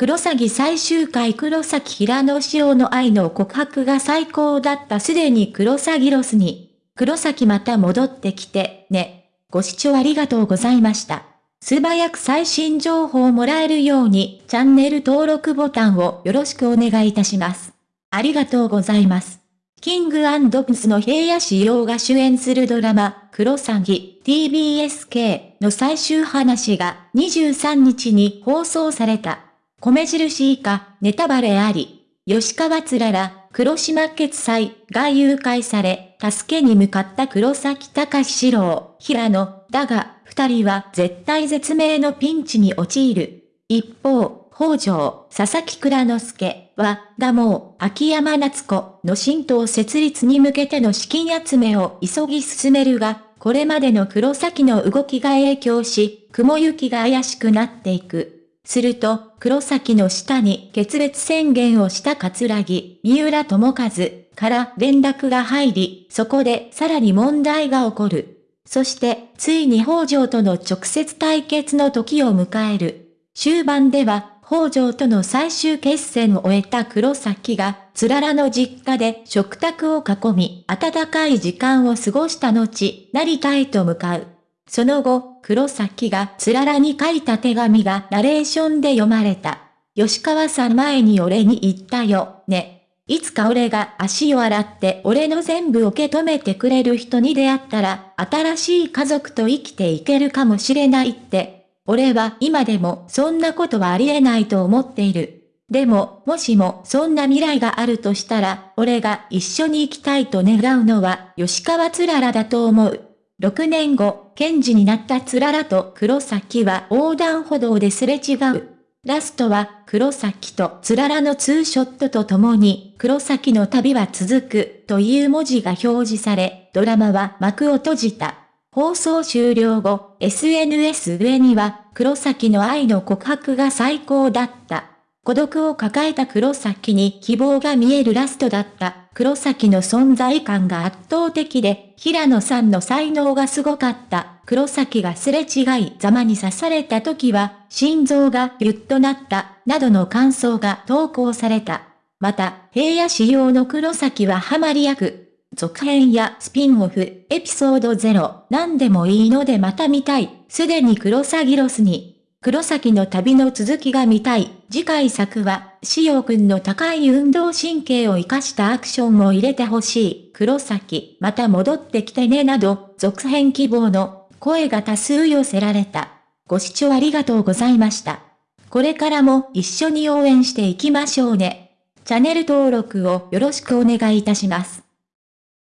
黒崎最終回黒崎平野紫耀の愛の告白が最高だったすでに黒崎ロスに。黒崎また戻ってきて、ね。ご視聴ありがとうございました。素早く最新情報をもらえるようにチャンネル登録ボタンをよろしくお願いいたします。ありがとうございます。キングプスの平野仕様が主演するドラマ、クロサギ TBSK の最終話が23日に放送された。米印以下、ネタバレあり。吉川つらら、黒島決済が誘拐され、助けに向かった黒崎隆史郎、平野、だが、二人は絶対絶命のピンチに陥る。一方、北条、佐々木倉之助は、ダモー、秋山夏子の新党設立に向けての資金集めを急ぎ進めるが、これまでの黒崎の動きが影響し、雲行きが怪しくなっていく。すると、黒崎の下に決別宣言をした桂木、三浦智和から連絡が入り、そこでさらに問題が起こる。そして、ついに北条との直接対決の時を迎える。終盤では、北条との最終決戦を終えた黒崎が、つららの実家で食卓を囲み、温かい時間を過ごした後、成田へと向かう。その後、黒崎がつららに書いた手紙がナレーションで読まれた。吉川さん前に俺に言ったよ、ね。いつか俺が足を洗って俺の全部受け止めてくれる人に出会ったら、新しい家族と生きていけるかもしれないって。俺は今でもそんなことはありえないと思っている。でも、もしもそんな未来があるとしたら、俺が一緒に生きたいと願うのは吉川つららだと思う。6年後、検事になったつららと黒崎は横断歩道ですれ違う。ラストは黒崎とつららのツーショットとともに黒崎の旅は続くという文字が表示され、ドラマは幕を閉じた。放送終了後、SNS 上には黒崎の愛の告白が最高だった。孤独を抱えた黒崎に希望が見えるラストだった。黒崎の存在感が圧倒的で、平野さんの才能がすごかった。黒崎がすれ違いざまに刺された時は、心臓がギュッとなった、などの感想が投稿された。また、平野仕様の黒崎はハマり役。続編やスピンオフ、エピソード0、何でもいいのでまた見たい。すでに黒崎ロスに、黒崎の旅の続きが見たい。次回作は、しおくんの高い運動神経を活かしたアクションを入れてほしい。黒崎、また戻ってきてねなど、続編希望の声が多数寄せられた。ご視聴ありがとうございました。これからも一緒に応援していきましょうね。チャンネル登録をよろしくお願いいたします。